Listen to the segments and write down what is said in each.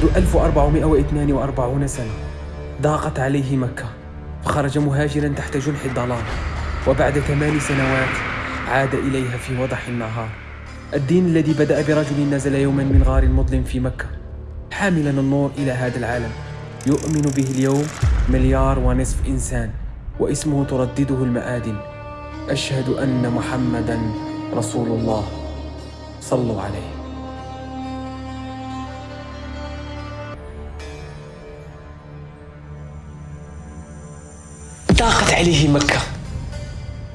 منذ 1442 سنة ضاقت عليه مكة فخرج مهاجرا تحت جنح الضلال وبعد ثمان سنوات عاد إليها في وضح النهار. الدين الذي بدأ برجل نزل يوما من غار مظلم في مكة حاملا النور إلى هذا العالم. يؤمن به اليوم مليار ونصف إنسان واسمه تردده المآدن أشهد أن محمدا رسول الله. صلوا عليه. ضاقت عليه مكة.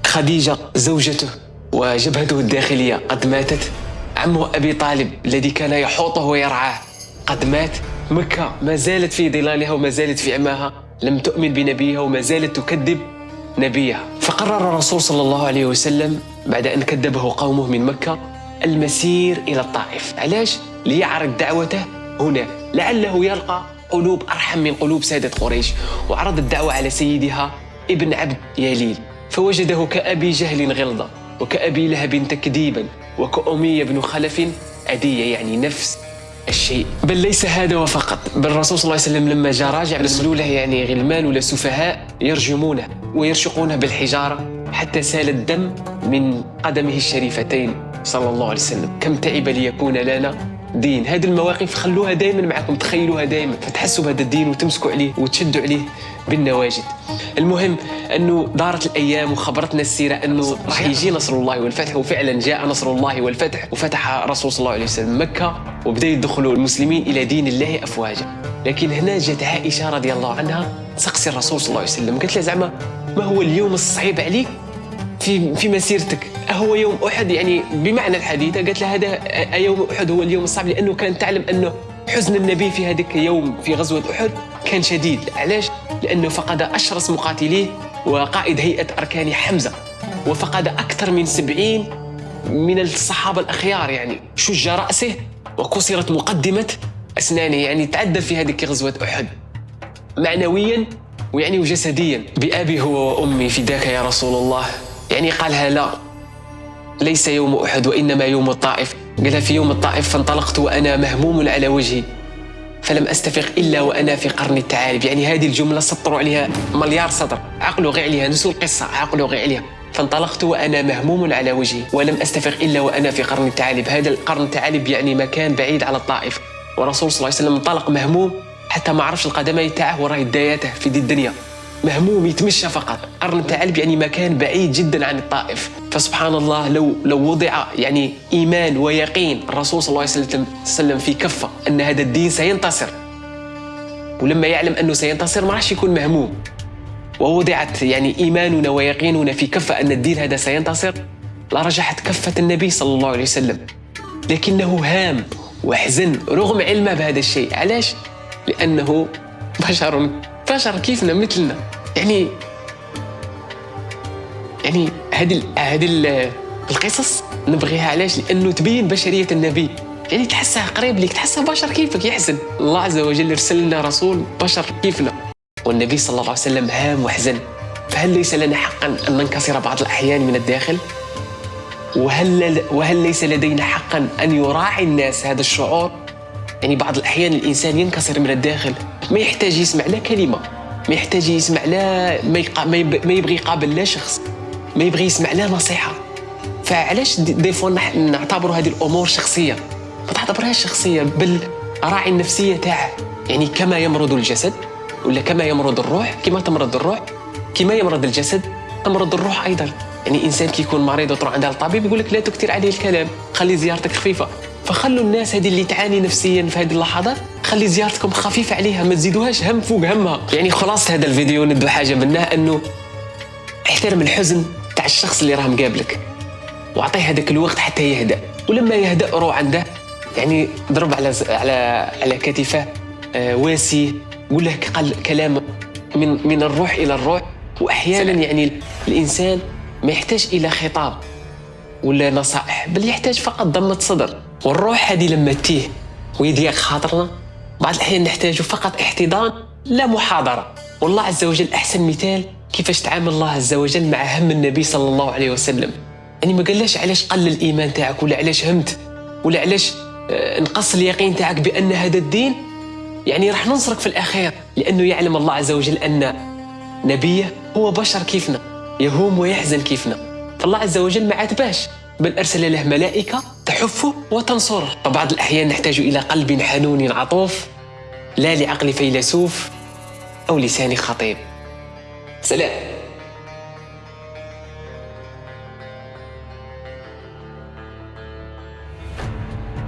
خديجة زوجته وجبهته الداخلية قد ماتت. عمه أبي طالب الذي كان يحوطه ويرعاه. قد مات. مكة ما زالت في ظلالها وما زالت في عماها. لم تؤمن بنبيها وما زالت تكذب نبيها. فقرر الرسول صلى الله عليه وسلم بعد أن كذبه قومه من مكة المسير إلى الطائف. علاش؟ ليعرض دعوته هنا. لعله يلقى قلوب أرحم من قلوب سادة قريش. وعرض الدعوة على سيدها ابن عبد يليل فوجده كأبي جهل غلظة وكأبي لهب تكذيبا وكأمية بن خلف أدية يعني نفس الشيء. بل ليس هذا وفقط بل الرسول صلى الله عليه وسلم لما جاء راجع له يعني غلمان ولا سفهاء يرجمونه ويرشقونه بالحجارة حتى سال الدم من قدمه الشريفتين صلى الله عليه وسلم. كم تعب ليكون لنا دين. هذه المواقف خلوها دائما معكم تخيلوها دائما فتحسوا بهذا الدين وتمسكوا عليه وتشدوا عليه بالنواجد. المهم أنه دارت الأيام وخبرتنا السيرة أنه راح يجي نصر الله والفتح وفعلا جاء نصر الله والفتح وفتح الرسول صلى الله عليه وسلم مكة وبدأ يدخلوا المسلمين إلى دين الله افواجا. لكن هنا جت عائشة رضي الله عنها تسقسي الرسول صلى الله عليه وسلم قالت له زعما ما هو اليوم الصعيب عليك؟ في في مسيرتك. أهو يوم أحد يعني بمعنى الحديث قالت له هذا يوم أحد هو اليوم الصعب لأنه كانت تعلم أنه حزن النبي في هذاك اليوم في غزوة أحد كان شديد. علاش؟ لأنه فقد أشرس مقاتليه وقائد هيئة أركان حمزة. وفقد أكثر من سبعين من الصحابة الأخيار يعني. شج رأسه وكسرت مقدمة أسنانه يعني تعذب في هذه غزوة أحد. معنويا ويعني وجسديا. بأبي هو وأمي فداك يا رسول الله. يعني قالها لا. ليس يوم أحد وإنما يوم الطائف. قالها في يوم الطائف فانطلقت وأنا مهموم على وجهي. فلم أستفق إلا وأنا في قرن التعارب يعني هذه الجملة سطروا عليها مليار سطر. عقلوا غير عليها نسوا القصة. عقلوا غير عليها. فانطلقت وأنا مهموم على وجهي. ولم أستفق إلا وأنا في قرن التعالب هذا القرن التعالب يعني مكان بعيد على الطائف. ورسول صلى الله عليه وسلم انطلق مهموم حتى ما عرفش القدمين تاعه وراه داياته في دي الدنيا. مهموم يتمشى فقط. قرن الثعلب يعني مكان بعيد جدا عن الطائف. فسبحان الله لو لو وضع يعني إيمان ويقين الرسول صلى الله عليه وسلم في كفة أن هذا الدين سينتصر. ولما يعلم أنه سينتصر ما راحش يكون مهموم. ووضعت يعني إيماننا ويقيننا في كفة أن الدين هذا سينتصر لرجحت كفة النبي صلى الله عليه وسلم. لكنه هام وحزن رغم علمه بهذا الشيء. علاش؟ لأنه بشر بشر كيفنا مثلنا. يعني يعني هذه هذه القصص نبغيها علاش؟ لأنه تبين بشرية النبي. يعني تحسها قريب لك تحسها بشر كيفك يحزن. الله عز وجل ارسل لنا رسول بشر كيفنا. والنبي صلى الله عليه وسلم هام وحزن. فهل ليس لنا حقا أن ننكسر بعض الأحيان من الداخل؟ وهل وهل ليس لدينا حقا أن يراعي الناس هذا الشعور؟ يعني بعض الأحيان الإنسان ينكسر من الداخل ما يحتاج يسمع لا كلمة ما يحتاج يسمع لا ما, يقا ما يبغي يقابل لا شخص ما يبغي يسمع لا نصيحة. فعلاش دي فوا نعتبروا هذه الأمور شخصية؟ ما تعتبرهاش شخصية بل راعي النفسية تاعه يعني كما يمرض الجسد ولا كما يمرض الروح كما تمرض الروح كما يمرض الجسد تمرض الروح أيضا. يعني إنسان كيكون مريض وتروح عند الطبيب يقول لك لا تكثر عليه الكلام خلي زيارتك خفيفة. فخلوا الناس هذه اللي تعاني نفسيا في هذه اللحظات خلي زيارتكم خفيفة عليها ما تزيدوهاش هم فوق همها. يعني خلاص هذا الفيديو ندو حاجة منه إنه احترم الحزن تاع الشخص اللي راه مقابلك وأعطيه هذاك الوقت حتى يهدأ. ولما يهدأ روح عنده. يعني ضرب على على على كتفه آه واسي قول له كلام من من الروح إلى الروح. واحيانا يعني الإنسان ما يحتاج إلى خطاب ولا نصائح بل يحتاج فقط ضمة صدر. والروح هذه لما تيه ويضيق خاطرنا بعض الأحيان نحتاج فقط احتضان لا محاضرة. والله عز وجل أحسن مثال كيفاش تعامل الله عز وجل مع هم النبي صلى الله عليه وسلم. يعني ما قالش علاش قل الإيمان تاعك ولا علاش همت ولا علاش آه، نقص اليقين تاعك بأن هذا الدين؟ يعني راح ننصرك في الأخير لأنه يعلم الله عز وجل أن نبيه هو بشر كيفنا يهوم ويحزن كيفنا. فالله عز وجل ما عاتباش بل أرسل له ملائكة تحفه وتنصره فبعض الأحيان نحتاج إلى قلب حنون عطوف لا لعقل فيلسوف أو لسان خطيب. سلام.